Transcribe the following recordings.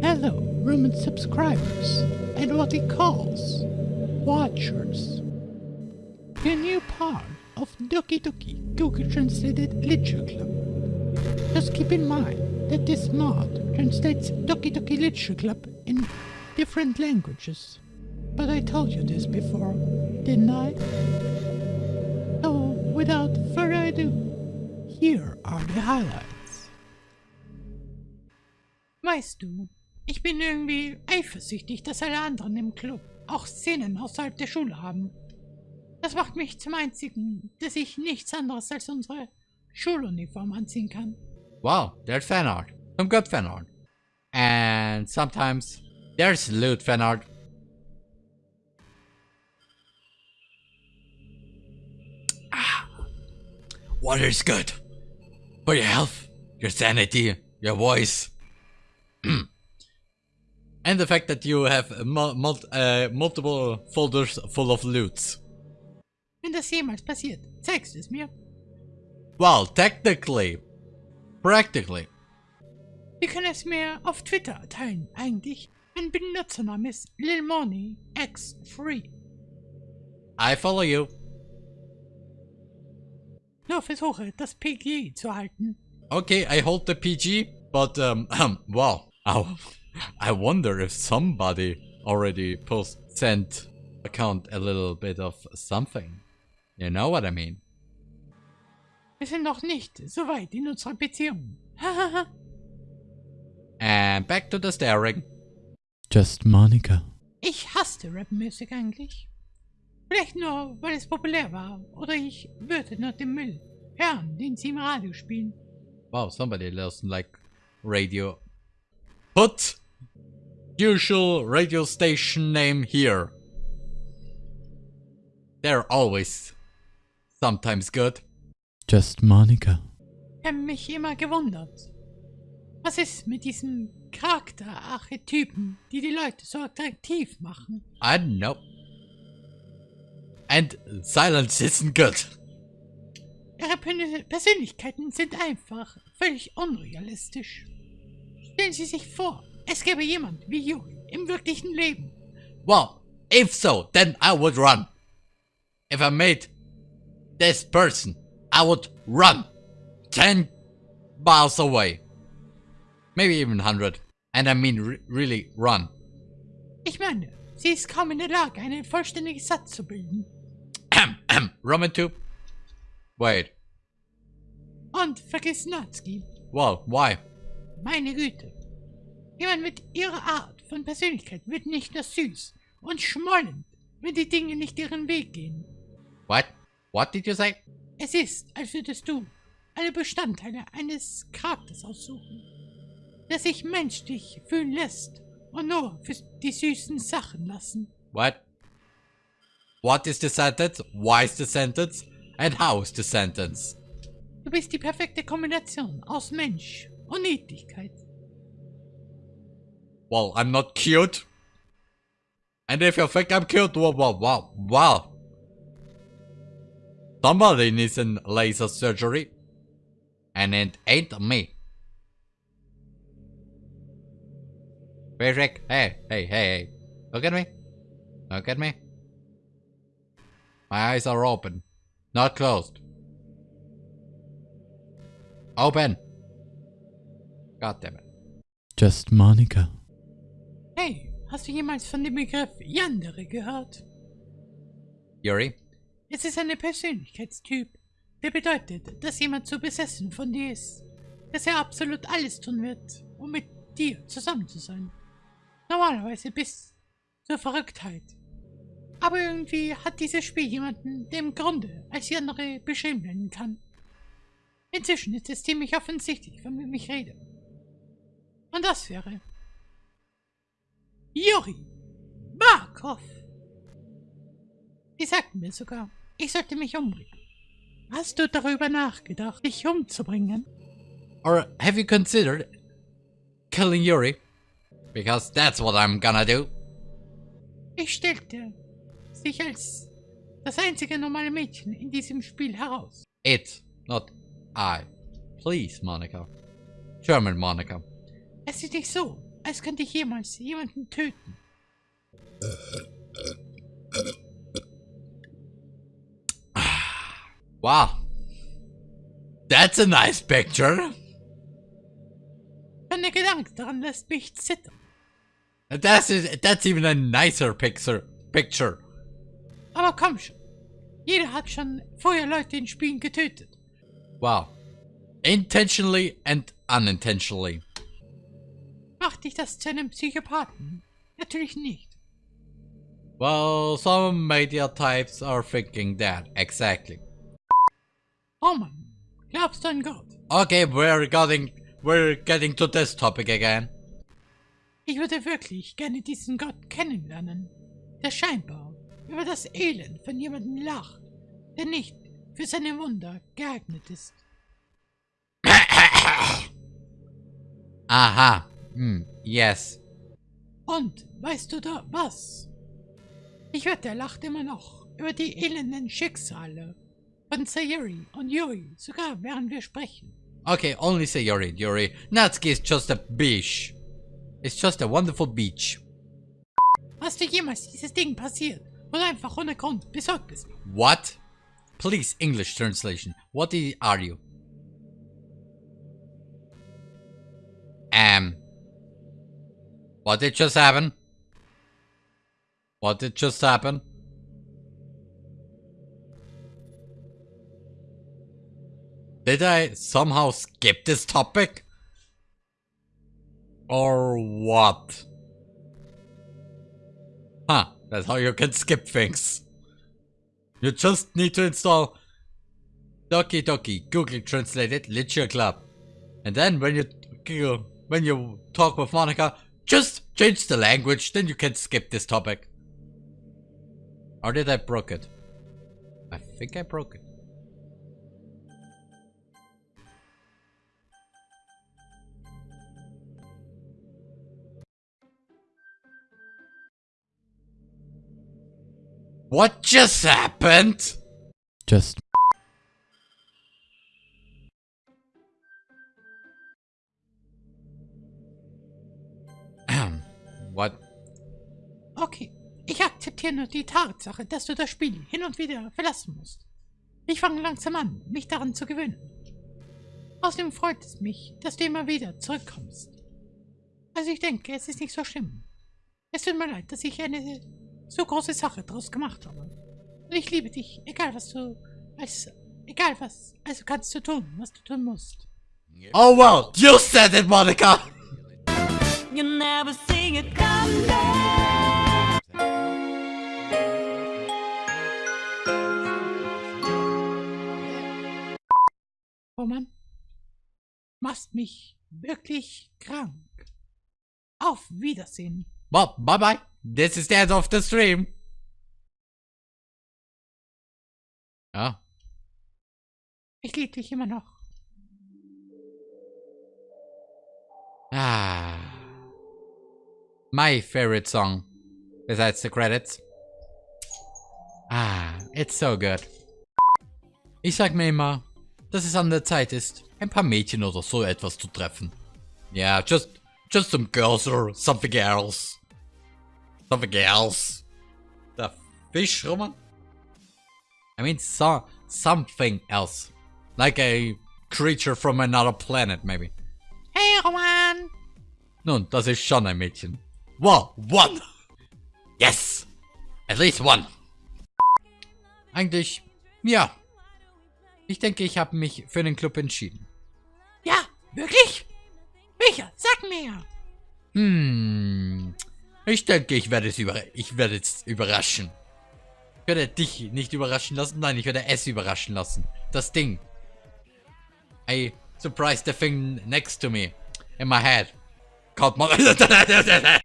Hello, Roman subscribers, and what he calls watchers. The new part of Doki Doki Google Translated Literature Club. Just keep in mind that this mod translates Doki Doki Literature Club in different languages. But I told you this before, didn't I? So, without further ado, here are the highlights. Weißt du, ich bin irgendwie eifersüchtig, dass alle anderen im Club auch Szenen außerhalb der Schule haben. Das macht mich zum einzigen, dass ich nichts anderes als unsere Schuluniform anziehen kann. Wow, there's fan art. Some good fan. And sometimes there's lewd fan art. Ah, water is good. For your health, your sanity, your voice. and the fact that you have mul mul uh, multiple folders full of loots. Wenn das jemals passiert, zeigst du es mir. Well, technically, practically. Wir können es mir auf Twitter teilen, eigentlich. Mein Benutzername ist LilMoneyX3. I follow you. Nur versuche, das PG zu halten. Okay, I hold the PG, but um, um well, I, I wonder if somebody already post sent account a little bit of something. You know what I mean? Wir sind noch nicht so weit in unserer Beziehung. And back to the staring. Just Monica. ich hasste Rapmusik eigentlich. Vielleicht nur, weil es populär war. Oder ich würde nur den Müll hören, den sie im Radio spielen. Wow, somebody doesn't like radio. Put usual radio station name here. They're always sometimes good. Just Monica. Ich habe mich immer gewundert. Was ist mit diesen Charakterarchetypen, die die Leute so attraktiv machen? I don't know. And silence isn't good. Ihre Persönlichkeiten sind einfach völlig unrealistisch. Stellen Sie sich vor, es gäbe jemand wie Yuri im wirklichen Leben. Well, if so, then I would run. If I made this person, I would run 10 miles away. Maybe even 100. And I mean re really run. Ich meine, sie ist kaum in der Lage, einen vollständigen Satz zu bilden. Ahem, ahem. Roman 2. Wait. Und vergiss Natsuki. Well, why? Meine Güte. Jemand mit ihrer Art von Persönlichkeit wird nicht nur süß und schmollend, wenn die Dinge nicht ihren Weg gehen. What? What did you say? Es ist, als würdest du alle Bestandteile eines Charakters aussuchen, der sich menschlich fühlen lässt und nur für die süßen Sachen lassen. What? What is the sentence? Why is the sentence? And how is the sentence? Du bist die perfekte Kombination aus Mensch Well, I'm not cute. And if you think I'm cute, well, well, well, well. Somebody needs a laser surgery. And it ain't me. Rick? Hey, hey, hey, hey. Look at me. Look at me. My eyes are open. Not closed. Open. God damn it. Just Monica. Hey, hast du jemals von dem Begriff Yandere gehört? Yuri? Es ist ein Persönlichkeitstyp, der bedeutet, dass jemand so besessen von dir ist, dass er absolut alles tun wird, um mit dir zusammen zu sein. Normalerweise bis zur Verrücktheit. Aber irgendwie hat dieses Spiel jemanden, der im Grunde als Yandere beschrieben werden kann. Inzwischen ist es ziemlich offensichtlich, von wem ich rede. Und das wäre Juri Markov. Die sagten mir sogar, ich sollte mich umbringen. Hast du darüber nachgedacht, dich umzubringen? Or have you considered killing Yuri? Because that's what I'm gonna do. Ich stellte sich als das einzige normale Mädchen in diesem Spiel heraus. It, not I. Please, Monica. German Monica. Es ist nicht so, als könnte ich jemals jemanden töten. Wow. That's a nice picture. Schon der Gedanke daran lässt mich zittern. That's, that's even a nicer picture. Picture. Aber komm schon. Jeder hat schon vorher Leute in Spielen getötet. Wow. Intentionally and unintentionally. Macht dich das zu einem Psychopathen? Natürlich nicht. Well, some media types are thinking that, exactly. Roman, glaubst du an Gott? Okay, we're getting, we're getting to this topic again. Ich würde wirklich gerne diesen Gott kennenlernen, der scheinbar über das Elend von jemandem lacht, der nicht für seine Wunder geeignet ist. Aha. Hmm, yes. Und weißt du da was? Ich wette, er lacht immer noch über die elenden Schicksale von Sayuri und Yuri, sogar während wir sprechen. Okay, only say Yuri, Yuri. Natsuki is just a beach. It's just a wonderful beach. Hast du jemals dieses Ding passiert oder einfach ohne Grund besorgt bist? What? Please, English translation. What are you? Um. What did just happen? What did just happen? Did I somehow skip this topic? Or what? Huh, that's how you can skip things. You just need to install Doki Doki Google Translated Literature Club. And then when you when you talk with Monica, just change the language, then you can skip this topic. Or did I broke it? I think I broke it. What just happened? Just what? Okay, ich akzeptiere nur die Tatsache, dass du das Spiel hin und wieder verlassen musst. Ich fange langsam an, mich daran zu gewöhnen. Außerdem freut es mich, dass du immer wieder zurückkommst. Also ich denke, es ist nicht so schlimm. Es tut mir leid, dass ich eine so große Sache draus gemacht habe. Und ich liebe dich, egal was du, als, egal was, also kannst du tun, was du tun musst. Oh well, you said it, Monica! You never see it coming. Roman, machst mich wirklich krank. Auf Wiedersehen. Well, bye bye. This is the end of the stream. Ja. Ich liebe dich immer noch. Ah. My favorite song. Besides the credits. Ah, it's so good. Ich sag mir immer, dass es an der Zeit ist, ein paar Mädchen oder so etwas zu treffen. Yeah, just, just some girls or something else. Something else. The fish, Roman? I mean, so, something else. Like a creature from another planet, maybe. Hey Roman! Nun, das ist schon ein Mädchen. Wow, one! Yes! At least one! Eigentlich, ja. Ich denke, ich habe mich für den Club entschieden. Ja, wirklich? Welcher? Sag mir! Hm. Ich denke, ich werde es über ich werde es überraschen. Ich werde dich nicht überraschen lassen, nein, ich werde es überraschen lassen. Das Ding. I surprised the thing next to me. In my head. Called my...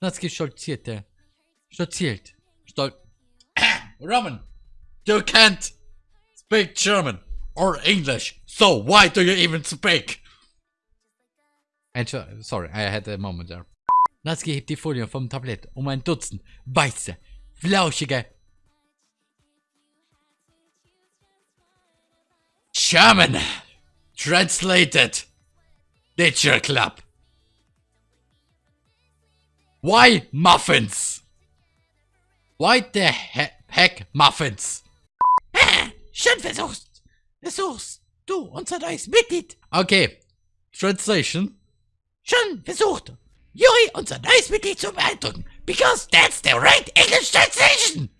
Natsuki stolzierte. Stolziert. Stol... Roman! You can't speak German or English, so why do you even speak? Entschuldigung, sorry, I had a moment there. Natsuki hebt die Folie vom Tablett, um ein Dutzend weiße, flauschige German Translated Nature Club Why muffins? Why the he heck muffins? Schön versuchst. Versuchst du, unser neues Mitglied. Okay. Translation. Schön versucht. Juri, unser neues Mitglied zu beeindrucken. Because that's the right English translation.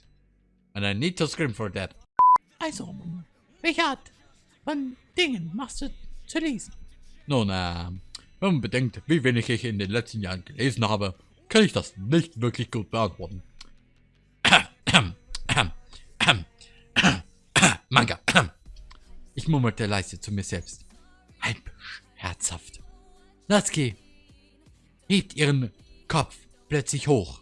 And I need to scream for that. Also, welche Art von Dingen machst du zu lesen? Nun, ähm, wenn man bedenkt, wie wenig ich in den letzten Jahren gelesen habe, kann ich das nicht wirklich gut beantworten. Manga. Ich murmelte leise zu mir selbst. Halb herzhaft. Natsuki hebt ihren Kopf plötzlich hoch.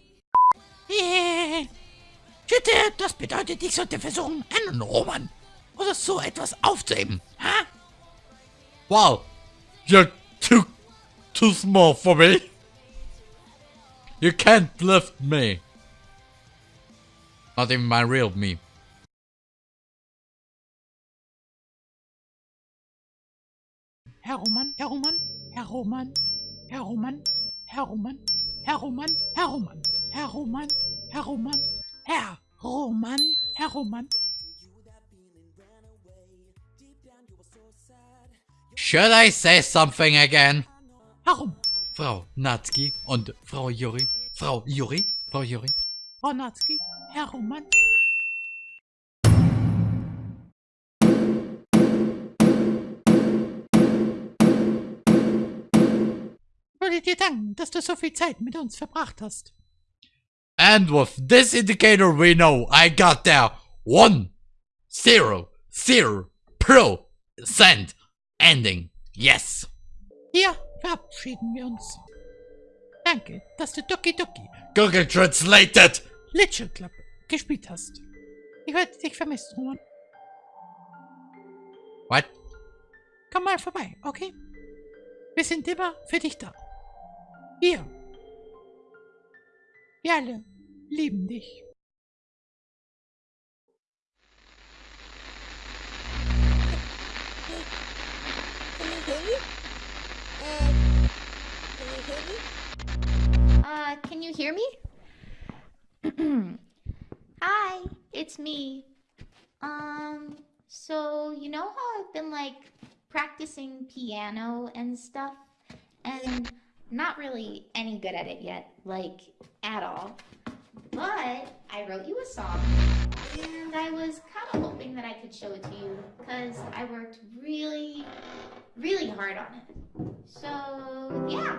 Schütte, das bedeutet, ich sollte versuchen, einen Roman oder so etwas aufzuheben. Ha? Wow, you're too, too small for me. You can't lift me. Not even my real me. Herr Roman, Herr Roman, Herr Roman, Herr Roman, Herr Roman, Herr Roman, Herr Roman, Herr Roman, Herr Roman, Herr Roman, Herr Roman. Should I say something again? Frau Natsuki und Frau Yuri. Frau Yuri? Frau Yuri? Frau Natsuki, Herr Roman. Ich wollte dir danken, dass du so viel Zeit mit uns verbracht hast. And with this indicator we know I got there one zero zero percent ending. Yes. Hier verabschieden wir uns. Danke, dass du Doki Doki Google translated. Literature Club gespielt hast. Ich werde dich vermissen, Roman. What? Komm mal vorbei, okay? Wir sind immer für dich da. Wir. Wir alle lieben dich. Uh, can you hear me? Hi, it's me. Um, so you know how I've been like practicing piano and stuff, and not really any good at it yet, like at all. But I wrote you a song, and I was kind of hoping that I could show it to you because I worked really, really hard on it. So yeah.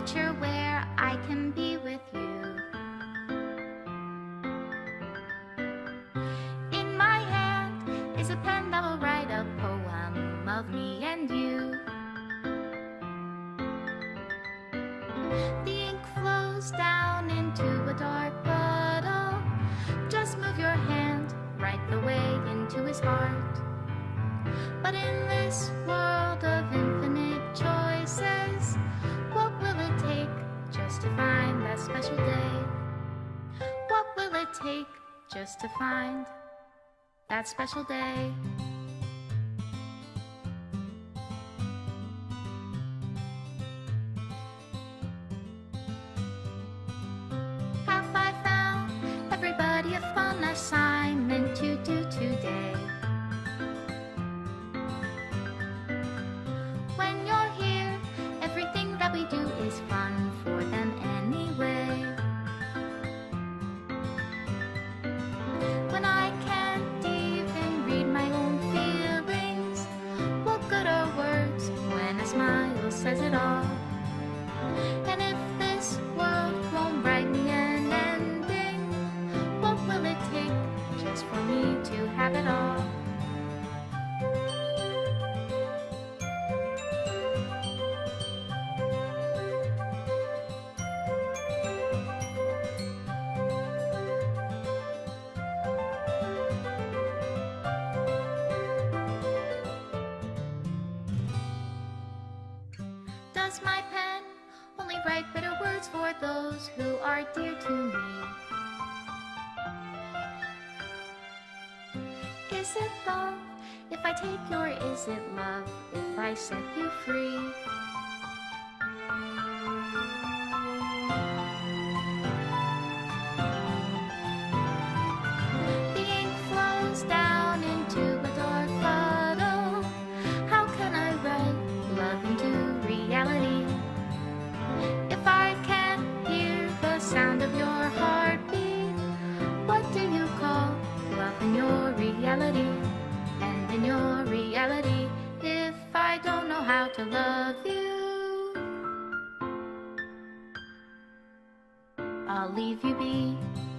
Future where I can be with you. In my hand is a pen that will write a poem of me and you. The ink flows down into a dark puddle. Just move your hand right the way into his heart. But in this world of infinite choices, to find that special day? What will it take just to find that special day? Have I found everybody a fun assignment to do today? present all. Are dear to me? Is it love if I take your is it love if I set you free? In your reality? And in your reality, if I don't know how to love you, I'll leave you be.